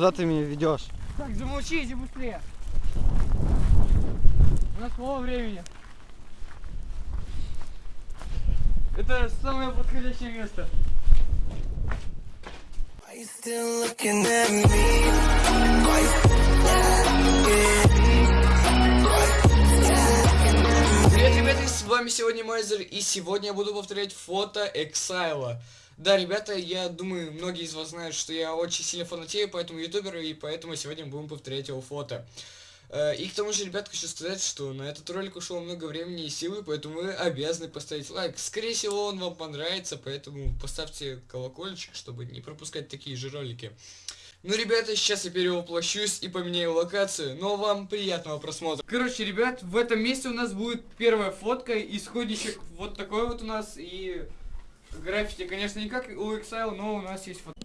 Куда ты меня ведешь? Так, замолчите быстрее. У нас мало времени. Это самое подходящее место. Привет, ребята, с вами сегодня Майзер, и сегодня я буду повторять фото Эксайла. Да, ребята, я думаю, многие из вас знают, что я очень сильно фанатею по этому ютуберу, и поэтому сегодня будем повторять его фото. Э, И к тому же, ребят, хочу сказать, что на этот ролик ушло много времени и силы, поэтому вы обязаны поставить лайк. Скорее всего, он вам понравится, поэтому поставьте колокольчик, чтобы не пропускать такие же ролики. Ну, ребята, сейчас я перевоплощусь и поменяю локацию, но вам приятного просмотра. Короче, ребят, в этом месте у нас будет первая фотка, исходничек вот такой вот у нас, и граффити, конечно, не как у Exile, но у нас есть фото.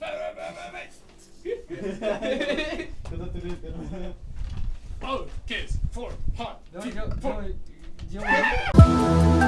Oh, kiss, four, hot, Давай, делай,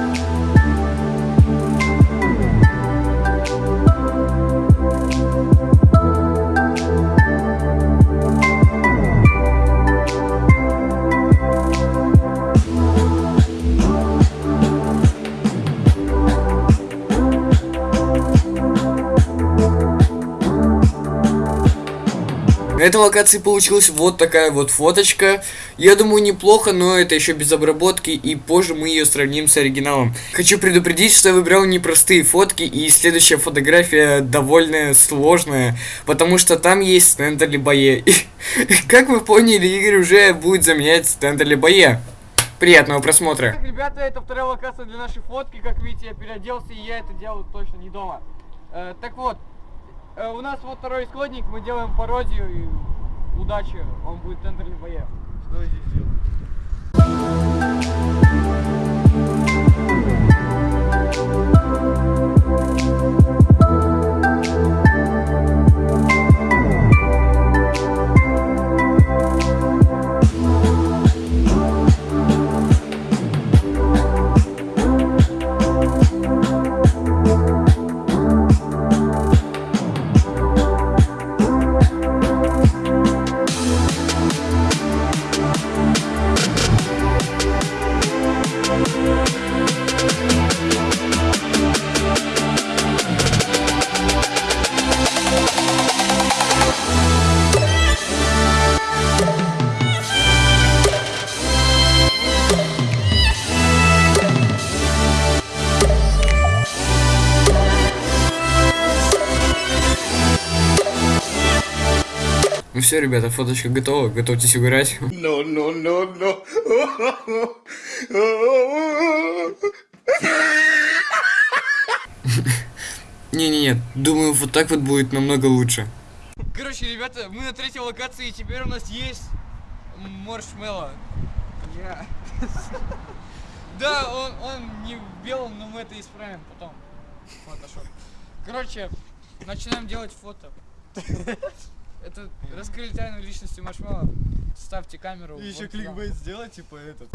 На этой локации получилась вот такая вот фоточка. Я думаю, неплохо, но это еще без обработки, и позже мы ее сравним с оригиналом. Хочу предупредить, что я выбрал непростые фотки, и следующая фотография довольно сложная, потому что там есть стенд Алибае. Как вы поняли, Игорь уже будет заменять стенд Алибае. Приятного просмотра. Так, ребята, это вторая локация для нашей фотки. Как видите, я переоделся, и я это делаю точно не дома. Э, так вот, у нас вот второй исходник, мы делаем пародию, и удачи, он будет в центре боя. Что здесь делаю? Все, ребята, фоточка готова, готовьтесь угорать. No, no, no, no. Не-не-не, думаю, вот так вот будет намного лучше. Короче, ребята, мы на третьей локации, и теперь у нас есть маршмеллоу. Я. Да, он, он не в белом, но мы это исправим потом. Фотошоп. Короче, начинаем делать фото. Это раскрыли тайну личности маршмеллоу. Ставьте камеру. И еще вот сюда. кликбейт сделать, типа этот.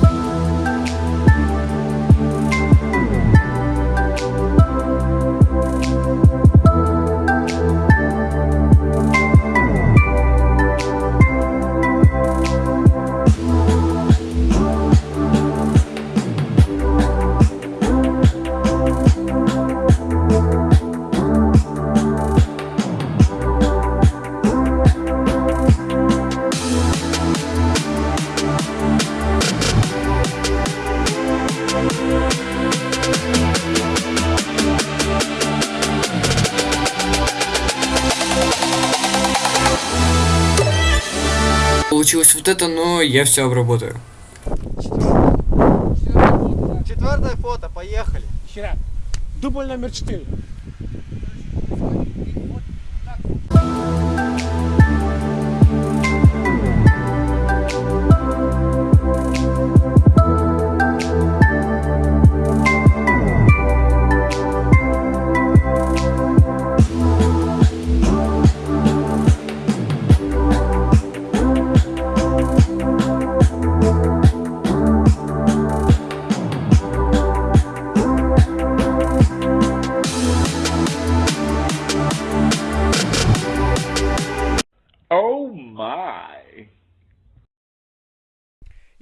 Получилось вот это, но я все обработаю. Четвертое фото, поехали. Хера. Дубль номер четыре.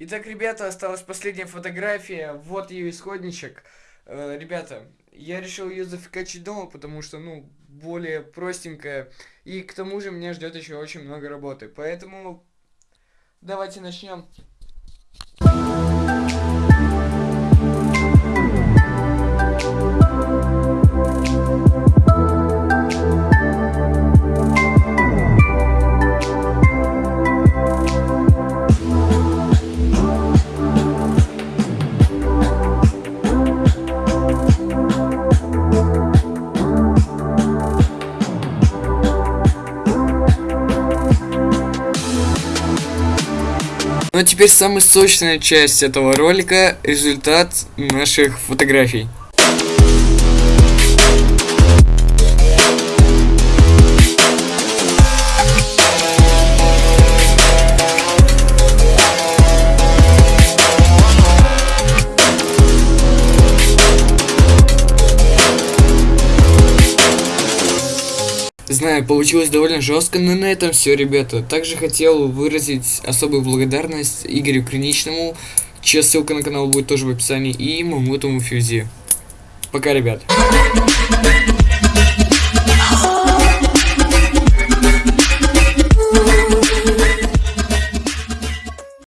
Итак, ребята, осталась последняя фотография. Вот ее исходничек. Э, ребята, я решил ее зафикачить дома, потому что, ну, более простенькая. И к тому же меня ждет еще очень много работы. Поэтому давайте начнем. Ну а теперь самая сочная часть этого ролика – результат наших фотографий. Знаю, получилось довольно жестко, но на этом все, ребята. Также хотел выразить особую благодарность Игорю Криничному, чья ссылка на канал будет тоже в описании, и Мамутому Фьюзи. Пока, ребят.